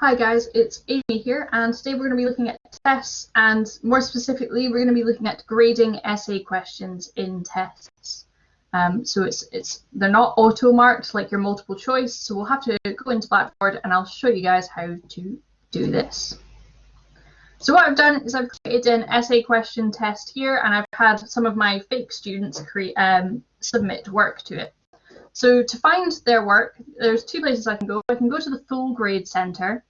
Hi guys, it's Amy here and today we're going to be looking at tests and more specifically we're going to be looking at grading essay questions in tests. Um, so it's it's they're not auto marked like your multiple choice so we'll have to go into Blackboard and I'll show you guys how to do this. So what I've done is I've created an essay question test here and I've had some of my fake students create um, submit work to it. So to find their work, there's two places I can go. I can go to the full grade center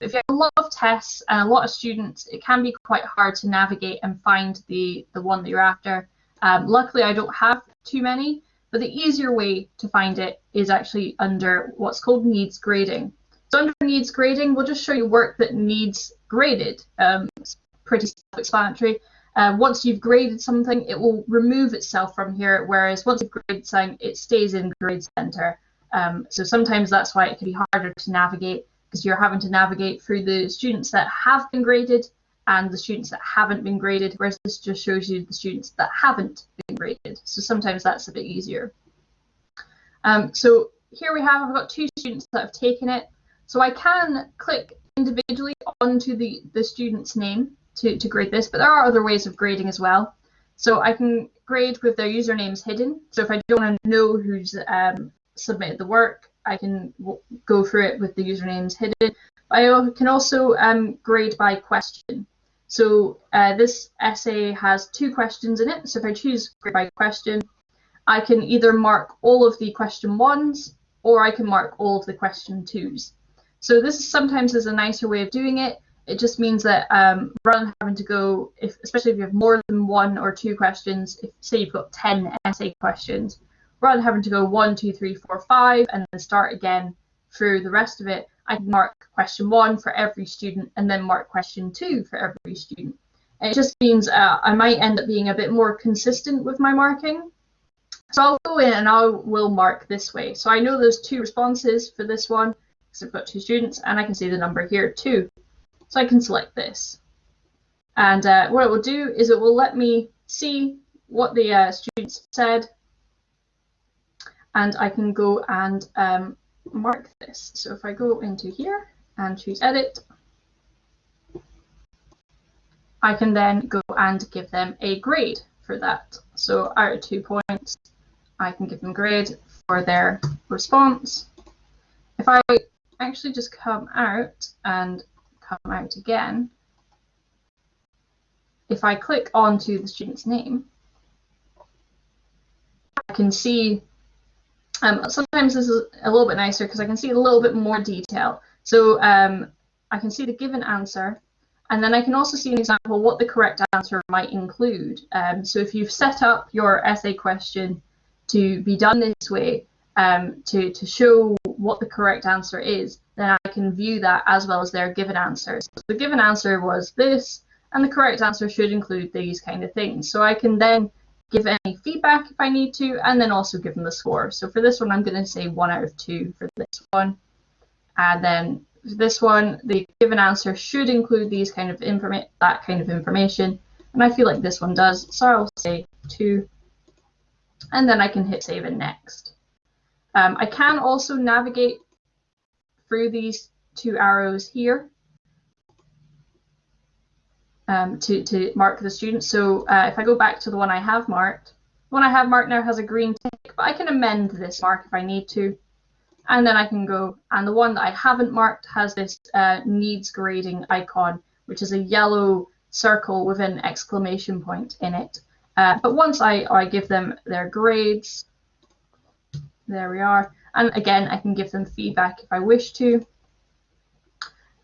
if you have a lot of tests and a lot of students, it can be quite hard to navigate and find the, the one that you're after. Um, luckily, I don't have too many, but the easier way to find it is actually under what's called needs grading. So under needs grading, we'll just show you work that needs graded. Um, it's pretty self-explanatory. Uh, once you've graded something, it will remove itself from here, whereas once you've graded something, it stays in Grade Center. Um, so sometimes that's why it can be harder to navigate because you're having to navigate through the students that have been graded and the students that haven't been graded, whereas this just shows you the students that haven't been graded. So sometimes that's a bit easier. Um, so here we have, I've got two students that have taken it. So I can click individually onto the, the student's name to, to grade this, but there are other ways of grading as well. So I can grade with their usernames hidden. So if I don't want to know who's um, submitted the work, I can go through it with the usernames hidden. I can also um, grade by question. So uh, this essay has two questions in it. So if I choose grade by question, I can either mark all of the question ones or I can mark all of the question twos. So this sometimes is a nicer way of doing it. It just means that um, rather than having to go, if, especially if you have more than one or two questions, if say you've got 10 essay questions, rather than having to go one, two, three, four, five, and then start again through the rest of it, I can mark question one for every student and then mark question two for every student. And it just means uh, I might end up being a bit more consistent with my marking. So I'll go in and I will mark this way. So I know there's two responses for this one because I've got two students and I can see the number here too. So I can select this. And uh, what it will do is it will let me see what the uh, students said and I can go and um, mark this. So if I go into here and choose edit, I can then go and give them a grade for that. So out of two points, I can give them grade for their response. If I actually just come out and come out again, if I click onto the student's name, I can see um, sometimes this is a little bit nicer because I can see a little bit more detail. So um, I can see the given answer, and then I can also see an example what the correct answer might include. Um, so if you've set up your essay question to be done this way, um, to, to show what the correct answer is, then I can view that as well as their given answers. So the given answer was this, and the correct answer should include these kind of things. So I can then give any feedback if I need to, and then also give them the score. So for this one, I'm going to say one out of two for this one. And then for this one, the given answer should include these kind of that kind of information. And I feel like this one does, so I'll say two. And then I can hit save and next. Um, I can also navigate through these two arrows here um, to, to mark the student. So uh, if I go back to the one I have marked, the one I have marked now has a green tick, but I can amend this mark if I need to. And then I can go, and the one that I haven't marked has this uh, needs grading icon, which is a yellow circle with an exclamation point in it. Uh, but once I, I give them their grades, there we are. And again, I can give them feedback if I wish to.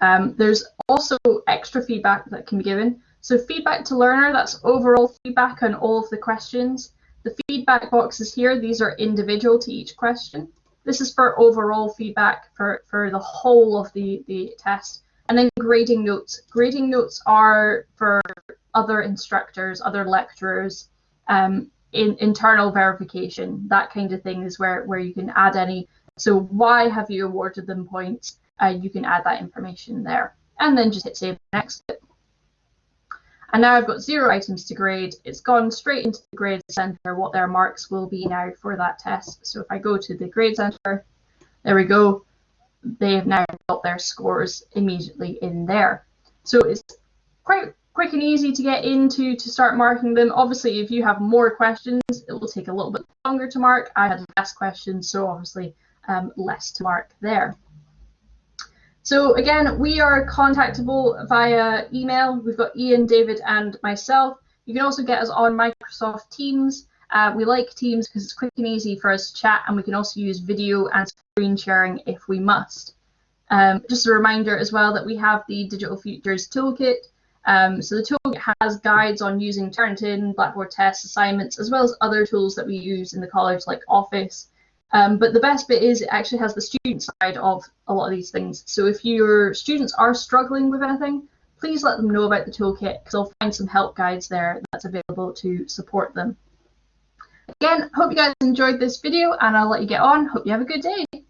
Um, there's also extra feedback that can be given. So feedback to learner, that's overall feedback on all of the questions. The feedback boxes here, these are individual to each question. This is for overall feedback for, for the whole of the, the test. And then grading notes. Grading notes are for other instructors, other lecturers, um, in internal verification, that kind of thing is where, where you can add any. So why have you awarded them points? Uh, you can add that information there and then just hit save next. And now I've got zero items to grade. It's gone straight into the grade center, what their marks will be now for that test. So if I go to the grade center, there we go. They have now got their scores immediately in there. So it's quite quick and easy to get into to start marking them. Obviously, if you have more questions, it will take a little bit longer to mark. I had less questions, so obviously um, less to mark there. So again, we are contactable via email. We've got Ian, David, and myself. You can also get us on Microsoft Teams. Uh, we like Teams because it's quick and easy for us to chat, and we can also use video and screen sharing if we must. Um, just a reminder as well that we have the Digital Futures Toolkit. Um, so the toolkit has guides on using Turnitin, Blackboard tests, assignments, as well as other tools that we use in the college like Office. Um, but the best bit is it actually has the student side of a lot of these things. So if your students are struggling with anything, please let them know about the toolkit because I'll find some help guides there that's available to support them. Again, hope you guys enjoyed this video and I'll let you get on. Hope you have a good day.